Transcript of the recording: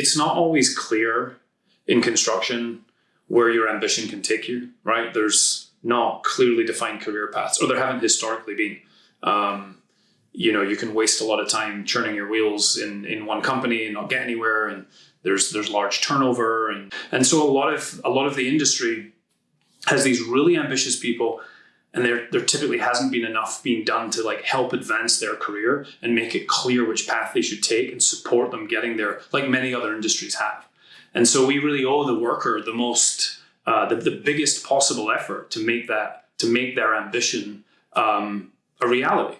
it's not always clear in construction where your ambition can take you, right? There's not clearly defined career paths, or there haven't historically been. Um, you know, you can waste a lot of time churning your wheels in, in one company and not get anywhere, and there's there's large turnover, and and so a lot of a lot of the industry has these really ambitious people and there there typically hasn't been enough being done to like help advance their career and make it clear which path they should take and support them getting there like many other industries have. And so we really owe the worker the most uh, the, the biggest possible effort to make that to make their ambition um, a reality